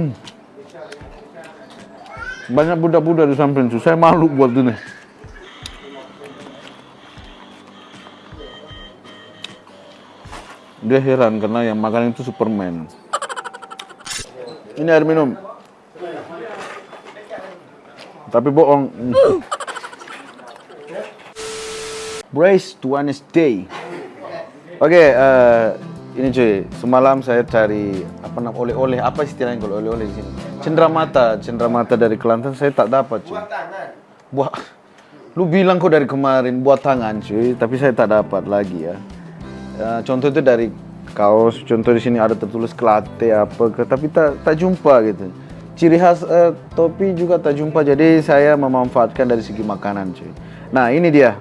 Hmm. Banyak budak-budak di samping itu. Saya malu buat ini. Dia heran karena yang makan itu Superman. Ini air minum. Tapi bohong. Brace to Day. Oke, eh, ini cuy, semalam saya cari apa namanya oleh-oleh apa istilahnya kalau oleh-oleh di sini? Cendramata, cendramata dari Kelantan saya tak dapat cuy. Buat lu bilang kok dari kemarin buat tangan cuy, tapi saya tak dapat lagi ya. Ya, contoh itu dari kaos, contoh di sini ada tertulis kelate apa, ke, tapi tak tak jumpa gitu. Ciri khas eh, topi juga tak jumpa, jadi saya memanfaatkan dari segi makanan cuy. Nah ini dia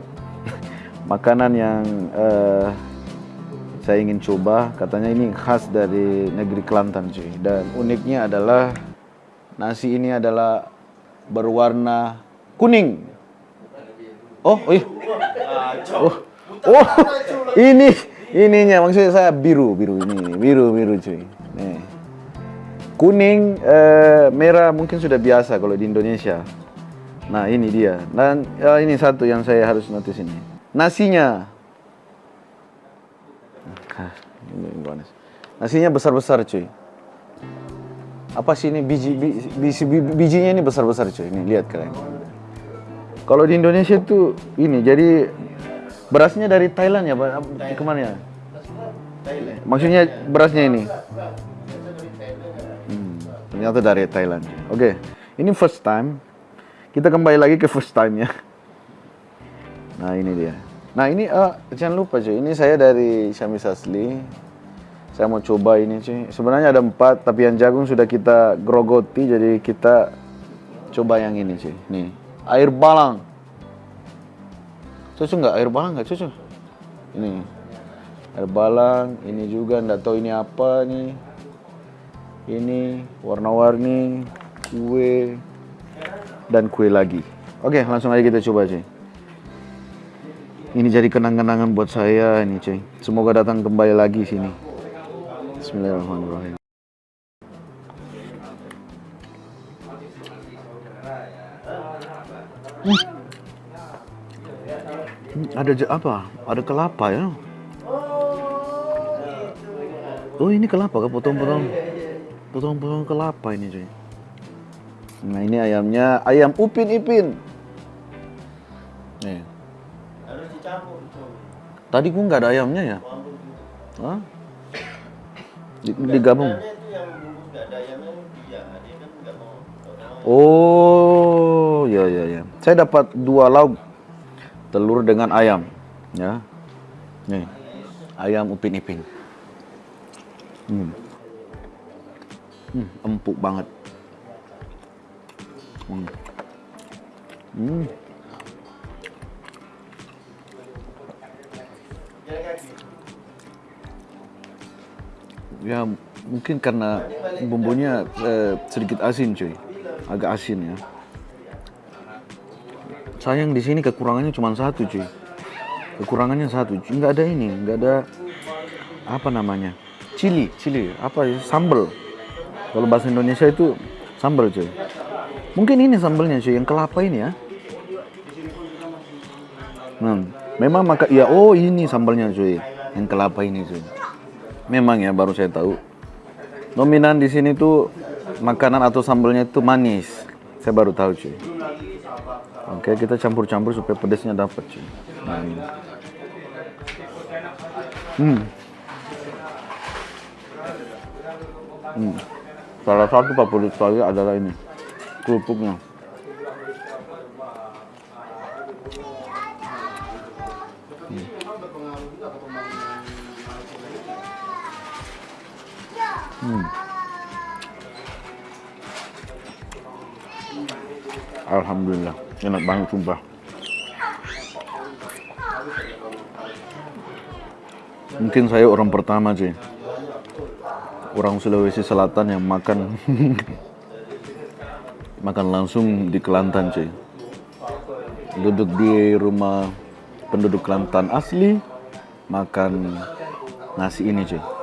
makanan yang eh, saya ingin coba. Katanya ini khas dari negeri Kelantan cuy. Dan uniknya adalah nasi ini adalah berwarna kuning. Oh, oh iya. Oh, oh, ini ininya maksudnya saya biru biru ini biru biru cuy. Nih. Kuning, eh, merah mungkin sudah biasa kalau di Indonesia. Nah ini dia. Dan ya, ini satu yang saya harus notice ini. Nasinya. Nasinya besar-besar cuy. Apa sih ini biji, biji, biji bijinya ini besar-besar cuy. Ini lihat kalian. Kalau di Indonesia itu ini jadi berasnya dari Thailand ya, Pak? Ke mana ya? Maksudnya berasnya ini. Hmm, ternyata dari Thailand. Oke, ini first time. Kita kembali lagi ke first time ya. Nah ini dia. Nah ini uh, jangan lupa cuy. Ini saya dari Syamis Asli. Saya mau coba ini cuy. Sebenarnya ada empat, tapi yang jagung sudah kita grogoti. Jadi kita coba yang ini cuy. Nih, air balang. Cocok nggak air balang nggak cocok? Ini air balang. Ini juga nggak tahu ini apa nih. Ini warna-warni kue dan kue lagi. Oke, langsung aja kita coba cuy. Ini jadi kenang-kenangan buat saya ini cuy. Semoga datang kembali lagi sini. Bismillahirrahmanirrahim. Hmm. Ada apa? Ada kelapa ya? Oh ini kelapa, potong-potong, potong-potong kelapa ini cuy. Nah ini ayamnya, ayam upin ipin. Nih. Tadi gua nggak ada ayamnya ya? Hah? Digabung. Oh, ya ya ya. Saya dapat dua lauk telur dengan ayam, ya. Nih, ayam upin ipin. Hmm. Hmm, empuk banget. Hmm. Hmm. Ya mungkin karena bumbunya eh, sedikit asin cuy, agak asin ya. Sayang di sini kekurangannya cuma satu cuy. Kekurangannya satu, nggak ada ini, nggak ada apa namanya, cili, cili, apa ya, sambal. Kalau bahasa Indonesia itu sambal cuy. Mungkin ini sambalnya cuy, yang kelapa ini ya. Nah, memang maka ya oh ini sambalnya cuy, yang kelapa ini cuy. Memang ya baru saya tahu. Dominan di sini tuh makanan atau sambalnya itu manis. Saya baru tahu cuy. Oke, kita campur-campur supaya pedasnya dapat cuy. Nah, ini. Hmm. Hmm. Salah satu favorit saya adalah ini kerupuknya. Hmm. Alhamdulillah, enak banget sumpah. Mungkin saya orang pertama sih, orang Sulawesi Selatan yang makan makan langsung di Kelantan cuy. Duduk di rumah penduduk Kelantan asli, makan nasi ini cuy.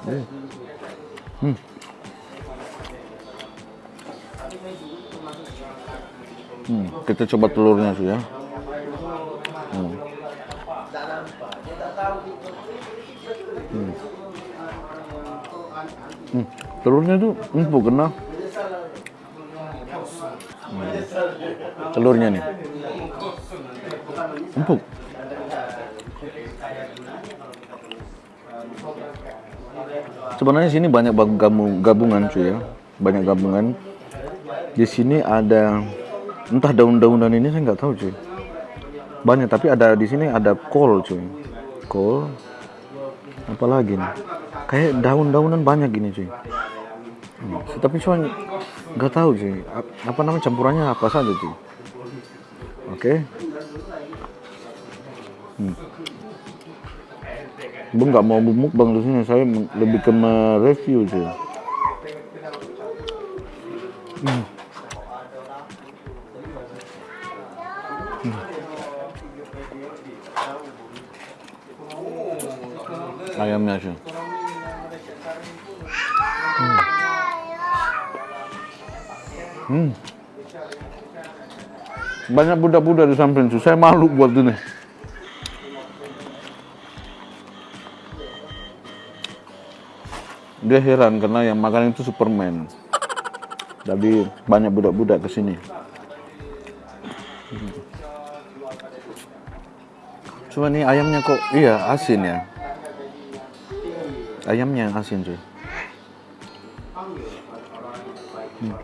Hmm. Hmm, kita coba telurnya sih ya. Hmm. Hmm. Hmm, telurnya tuh empuk kena. Hmm. Telurnya nih. Empuk. Sebenarnya sini banyak gamu- gabungan cuy ya. Banyak gabungan. Di sini ada entah daun-daunan ini saya nggak tahu cuy. Banyak tapi ada di sini ada kol cuy. Kol. Apalagi nih? Kayak daun-daunan banyak gini cuy. Hmm, Tapi cuma nggak tahu cuy. Ap- Apa namanya campurannya apa saja cuy. Oke. Hmm. Bang nggak mau bumuk bang di sini. Saya lebih ke mereview cuy. Hmm. Hmm. Ayamnya cuy. Hmm. Banyak budak-budak di samping tuh. Saya malu buat ini. Dia heran karena yang makan itu Superman. Jadi banyak budak-budak ke sini. Cuma nih ayamnya kok iya asin ya. Ayamnya yang asin cuy. Hmm.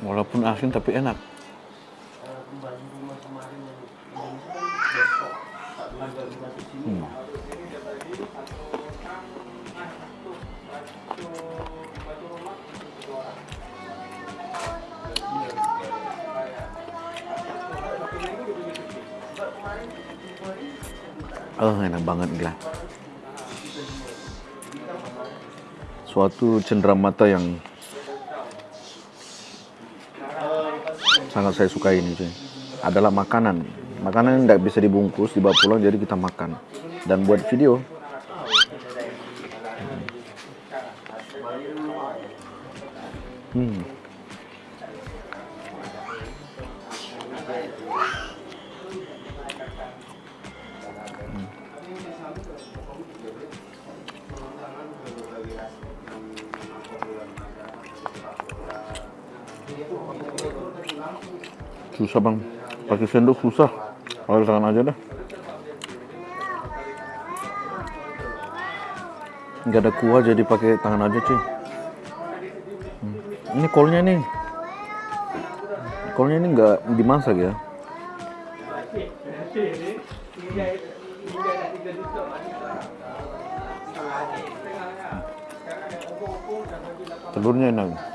Walaupun asin tapi enak. Hmm. Oh, enak banget gila. Suatu cenderamata yang sangat saya sukai ini adalah makanan makanan yang tidak bisa dibungkus dibawa pulang jadi kita makan dan buat video. Hmm. susah bang. Pakai sendok susah. Pakai tangan aja dah nggak ada kuah jadi pakai tangan aja cuy. Hmm. ini kolnya nih. Kolnya ini nggak dimasak ya? Telurnya enak. enak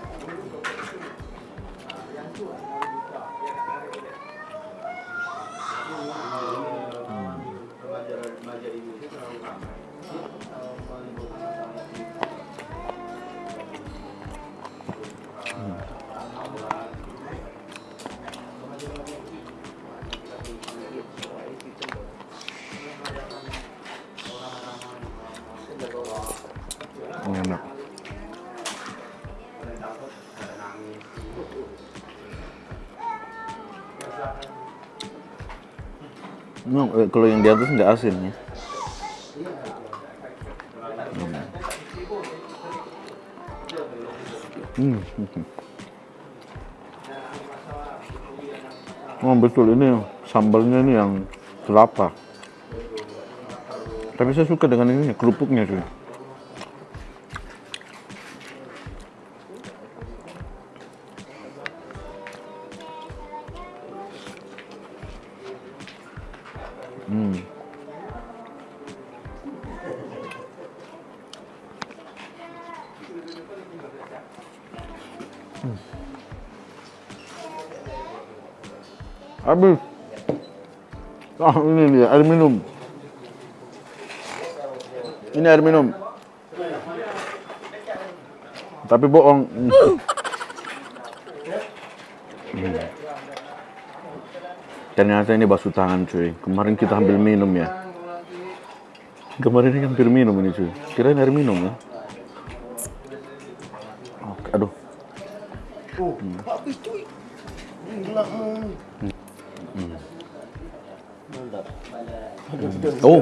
No, eh, kalau yang di atas nggak asin ya. Hmm. Oh betul ini sambalnya ini yang kelapa. Tapi saya suka dengan ini kerupuknya cuy. Habis. Ah, ini dia air minum. Ini air minum. Tapi bohong. Hmm. Hmm. Ternyata ini basuh tangan cuy. Kemarin kita ambil minum ya. Kemarin ini hampir minum ini cuy. Kirain air minum ya. Oke, aduh. Oh, Oh,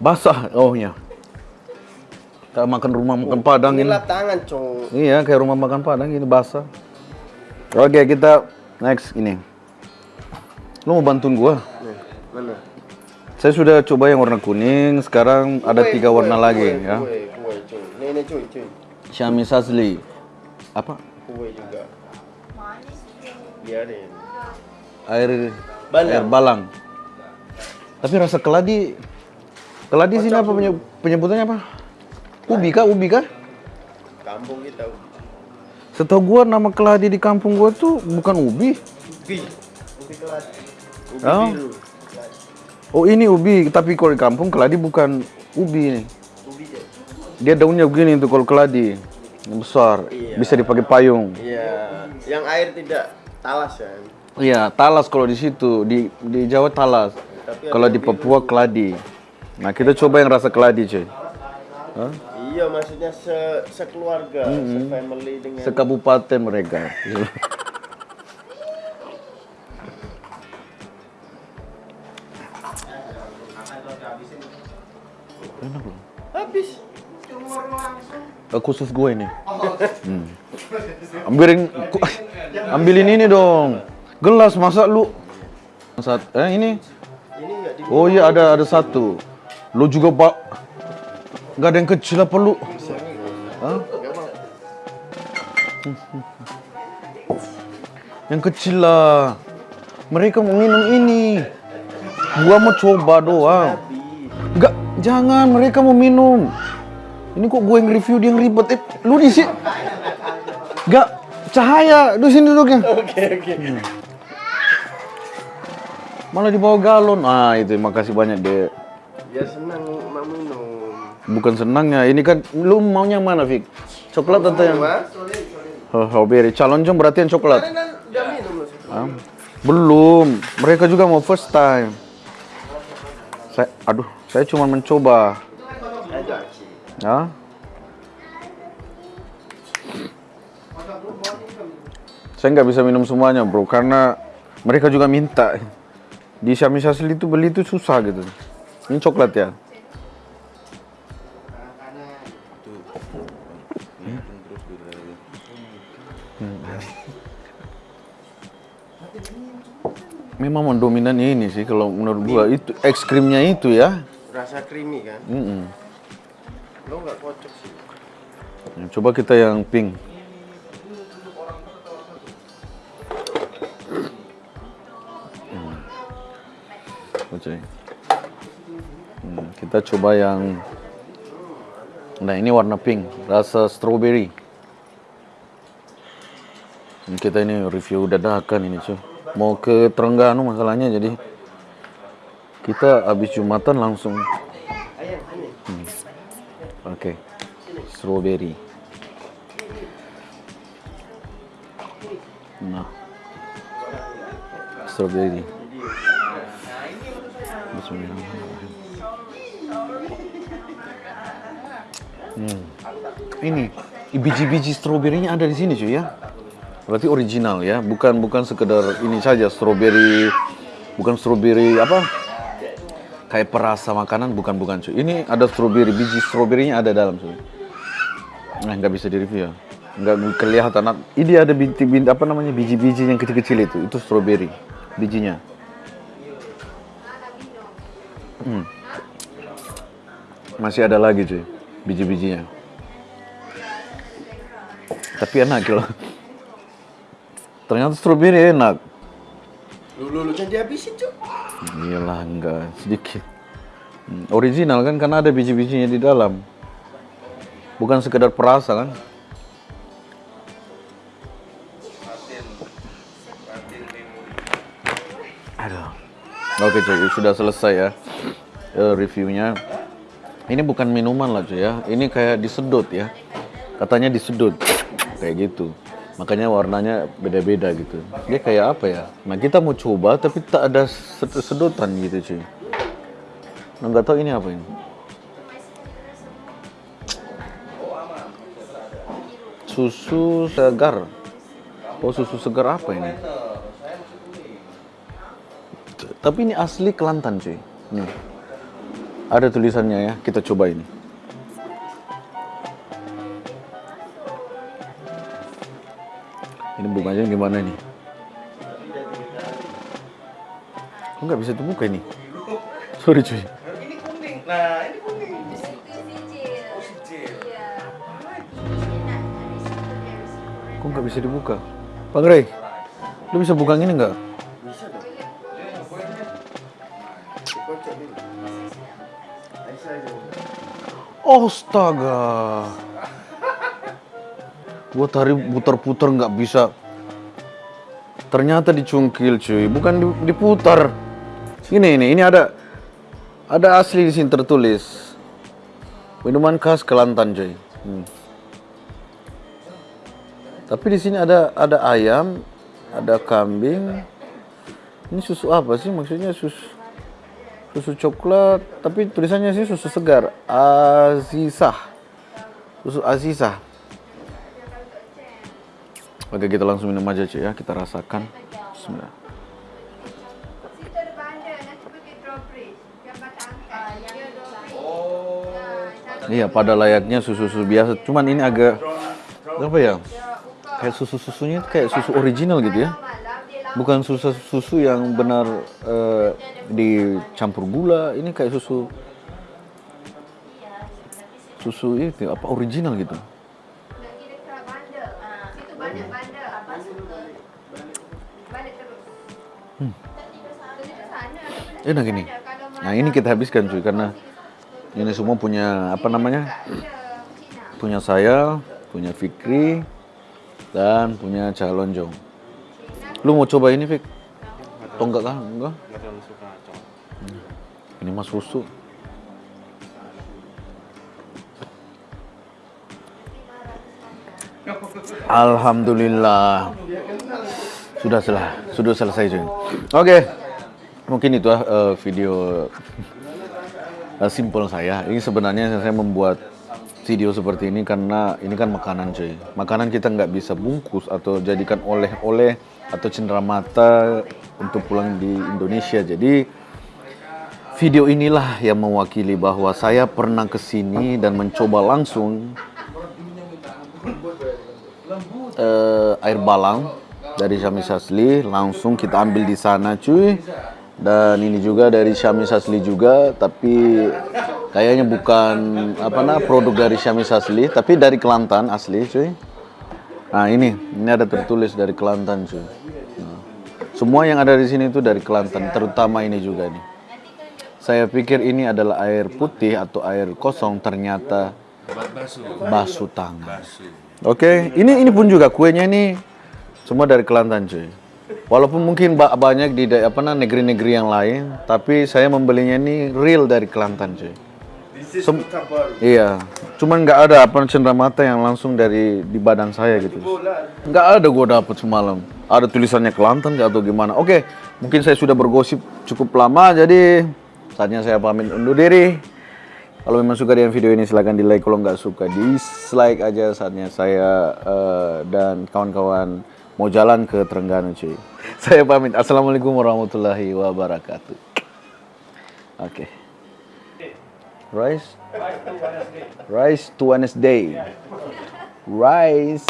basah. Oh ya. Kita makan rumah makan Padang Ini tangan, cowok. Iya, kayak rumah makan Padang ini basah. Oke, kita next ini. Lu mau bantuin gua? Nih, mana? Saya sudah coba yang warna kuning, sekarang ada Kue, tiga kue, warna kue, lagi ya. Kue, kue, cuy. Nih, nih, cuy, cuy. Xiaomi Sasli. Apa? Kue juga. Biarin. Air Balang. air balang. Tapi rasa keladi keladi sini apa penye- penyebutannya apa? Ubi kah? Ubi kah? Kampung kita. Setahu gua nama keladi di kampung gua tuh bukan ubi. Ubi. Ubi kelas. Ubi Oh. biru. Oh ini ubi, tapi kalau di kampung keladi bukan ubi nih. Ubi ya. Dia daunnya begini tuh kalau keladi. Yang besar, Iya. bisa dipakai payung. Iya. Yang air tidak talas kan. Iya, talas kalau di situ, di di Jawa talas. Tapi Kalau di Papua keladi. Nah, kita coba yang rasa keladi, cuy. Hah? Iya, maksudnya se sekeluarga, se-family dengan Sekabupaten mereka. Enak loh. habis. Eh, khusus gue ini. Hmm. Ambilin, ambilin ini dong. Gelas masa lu? Saat, eh ini? Oh iya ada ada satu. Lu juga pak? Gak ada yang kecil apa lu? Hah? Yang kecil lah. Mereka mau minum ini. Gua mau coba doang. Enggak, jangan. Mereka mau minum. Ini kok gue yang review dia yang ribet. Eh, lu di sini. Enggak, cahaya. Di sini duduknya. Oke, oke. Malah dibawa galon. Ah, itu makasih banyak, Dek. Ya senang mau minum. Bukan senangnya, ini kan lu maunya mana, Fik? Coklat atau yang Mas, oh, strawberry? Calon jom berarti yang coklat. kan. Ah, belum. Mereka juga mau first time. Saya, aduh, saya cuma mencoba. Ya. Saya nggak bisa minum semuanya, bro, karena mereka juga minta. Di Xiaomi Sasli itu beli itu susah gitu. Ini coklat ya. Memang mendominan ini sih kalau menurut gua itu es krimnya itu ya. Rasa creamy kan? Mm-mm. Lo nggak kocok sih. Coba kita yang pink. Hmm, kita coba yang Nah, ini warna pink, rasa strawberry. Hmm, Kita ini review dadakan ini, cuy. Mau ke Terengganu masalahnya jadi kita habis Jumatan langsung ini. Oke. Strawberry. Nah. Strawberry. Bismillahirrahmanirrahim. Hmm. Ini biji-biji stroberinya ada di sini cuy ya. Berarti original ya, bukan bukan sekedar ini saja strawberry, bukan strawberry apa? kayak perasa makanan bukan bukan cuy. Ini ada strawberry, biji stroberinya ada dalam cuy. Nah nggak bisa di review ya, nggak kelihatan. Ini ada binti, binti apa namanya biji-biji yang kecil-kecil itu, itu strawberry bijinya. Hmm. Masih ada lagi cuy, biji-bijinya. Tapi enak gitu. Ternyata strawberry enak. Lu lu lu jangan dihabisin, Cuk. Iyalah enggak sedikit. Hmm, Original kan karena ada biji-bijinya di dalam. Bukan sekedar perasa kan? Aduh. Oke cuy, sudah selesai ya eh, reviewnya. Ini bukan minuman lah cuy ya, ini kayak disedot ya. Katanya disedot, kayak gitu. Makanya warnanya beda-beda gitu. Dia kayak apa ya? Nah kita mau coba tapi tak ada sed- sedotan gitu cuy. Nah nggak tahu ini apa ini. Susu segar. Oh susu segar apa ini? Tapi ini asli Kelantan cuy. Nih. Ada tulisannya ya. Kita coba ini. Ini bukanya gimana nih? Kok nggak bisa dibuka ini? Sorry cuy. Ini kuning. Nah, ini kuning. Kok nggak bisa dibuka? Bang Ray, lu bisa buka ini nggak? Astaga. Gua tadi putar-putar nggak bisa. Ternyata dicungkil cuy, bukan di- diputar. Ini ini ini ada ada asli di sini tertulis. Minuman khas Kelantan cuy. Hmm. Tapi di sini ada ada ayam, ada kambing. Ini susu apa sih? Maksudnya susu susu coklat, tapi tulisannya sih susu segar. Azizah. Susu Azizah. Oke, kita langsung minum aja cuy ya, kita rasakan. Bismillah. Iya, pada layaknya susu-susu biasa. Cuman ini agak apa ya? Kayak susu-susunya kayak susu original gitu ya. Bukan susu susu yang benar eh, dicampur gula. Ini kayak susu susu itu apa original gitu. Sana. Enak ini. Nah ini kita habiskan cuy karena ini semua punya apa namanya? Punya saya, punya Fikri, dan punya Calonjong. Lu mau coba ini Fik? Atau enggak kan? Enggak? Nggak terlalu suka cowok. Ini mah susu. Alhamdulillah. Sudah selah, sudah selesai cuy. Oke. Mungkin itu eh, video eh, simple saya. Ini sebenarnya saya membuat video seperti ini karena ini kan makanan cuy. Makanan kita nggak bisa bungkus atau jadikan oleh-oleh atau cenderamata untuk pulang di Indonesia. Jadi Video inilah yang mewakili bahwa saya pernah ke sini dan mencoba langsung eh, air balang dari Syamis Asli langsung kita ambil di sana cuy dan ini juga dari Syamis Asli juga tapi kayaknya bukan apa nah produk dari Syamis Asli tapi dari Kelantan asli cuy nah ini ini ada tertulis dari Kelantan cuy Nah, semua yang ada di sini itu dari Kelantan terutama ini juga nih saya pikir ini adalah air putih atau air kosong ternyata basuh tangan. Oke, ini ini pun juga kuenya ini semua dari Kelantan cuy. Walaupun mungkin ba- banyak di apa nah, negeri-negeri yang lain, tapi saya membelinya ini real dari Kelantan cuy. Sem-. Iya, cuman nggak ada apa cenderamata yang langsung dari di badan saya gitu. Nggak ada gua dapet semalam. Ada tulisannya Kelantan nggak atau gimana? Oke, mungkin saya sudah bergosip cukup lama, jadi saatnya saya pamit undur diri. Kalau memang suka dengan video ini silahkan di like, kalau nggak suka dislike aja saatnya saya eh, dan kawan-kawan mau jalan ke Trengganu cuy. Saya pamit. Assalamualaikum warahmatullahi wabarakatuh. Oke. Rice. Rice to Wednesday. Rice.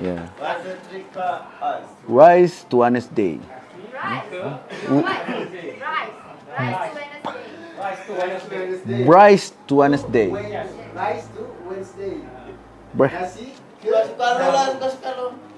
Yeah. The trick for us? Rice to Wednesday. Rice. Rice to Wednesday. Rice to Wednesday. Rice to Wednesday. Nasi. Suka-suka lo lah, suka-suka lo.